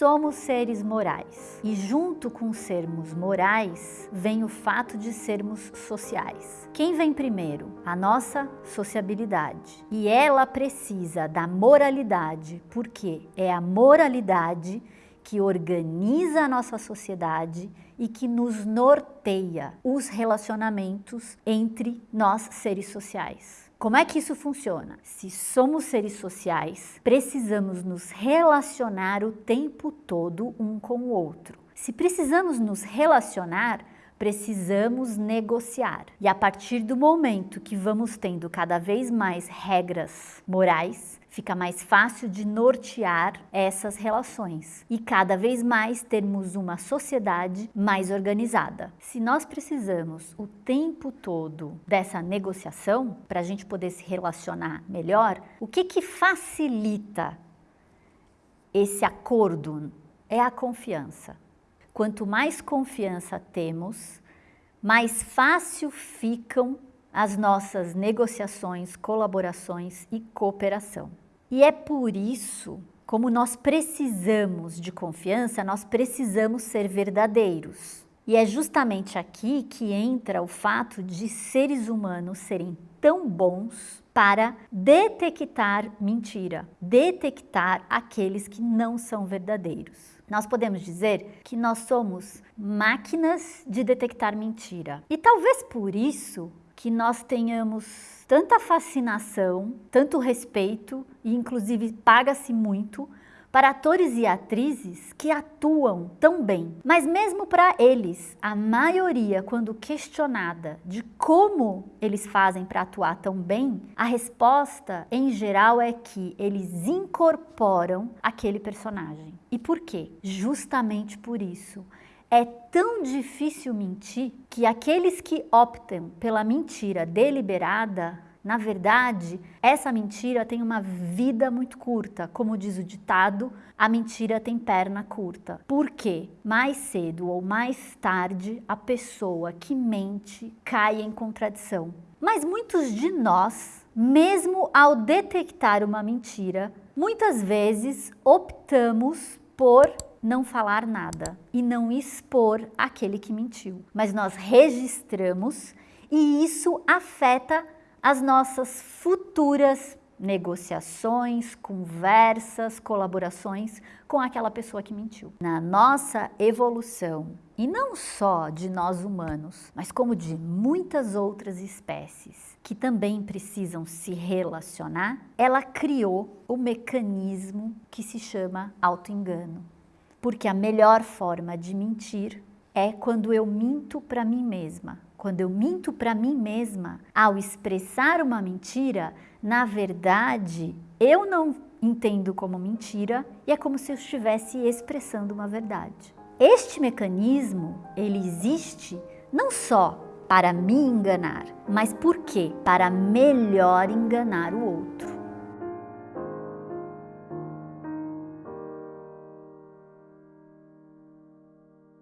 somos seres morais. E junto com sermos morais, vem o fato de sermos sociais. Quem vem primeiro? A nossa sociabilidade. E ela precisa da moralidade, porque é a moralidade que organiza a nossa sociedade e que nos norteia os relacionamentos entre nós seres sociais. Como é que isso funciona? Se somos seres sociais, precisamos nos relacionar o tempo todo um com o outro. Se precisamos nos relacionar, precisamos negociar. E a partir do momento que vamos tendo cada vez mais regras morais, fica mais fácil de nortear essas relações e cada vez mais termos uma sociedade mais organizada. Se nós precisamos o tempo todo dessa negociação para a gente poder se relacionar melhor, o que que facilita esse acordo? É a confiança. Quanto mais confiança temos, mais fácil ficam as nossas negociações, colaborações e cooperação. E é por isso, como nós precisamos de confiança, nós precisamos ser verdadeiros. E é justamente aqui que entra o fato de seres humanos serem tão bons para detectar mentira, detectar aqueles que não são verdadeiros. Nós podemos dizer que nós somos máquinas de detectar mentira. E talvez por isso que nós tenhamos tanta fascinação, tanto respeito e inclusive paga-se muito para atores e atrizes que atuam tão bem. Mas mesmo para eles, a maioria, quando questionada de como eles fazem para atuar tão bem, a resposta em geral é que eles incorporam aquele personagem. E por quê? Justamente por isso é tão difícil mentir que aqueles que optam pela mentira deliberada, na verdade, essa mentira tem uma vida muito curta. Como diz o ditado, a mentira tem perna curta. Por quê? Mais cedo ou mais tarde, a pessoa que mente cai em contradição. Mas muitos de nós, mesmo ao detectar uma mentira, muitas vezes optamos por não falar nada e não expor aquele que mentiu. Mas nós registramos e isso afeta as nossas futuras negociações, conversas, colaborações com aquela pessoa que mentiu. Na nossa evolução, e não só de nós humanos, mas como de muitas outras espécies que também precisam se relacionar, ela criou o mecanismo que se chama autoengano porque a melhor forma de mentir é quando eu minto para mim mesma. Quando eu minto para mim mesma, ao expressar uma mentira, na verdade, eu não entendo como mentira e é como se eu estivesse expressando uma verdade. Este mecanismo, ele existe não só para me enganar, mas por quê? Para melhor enganar o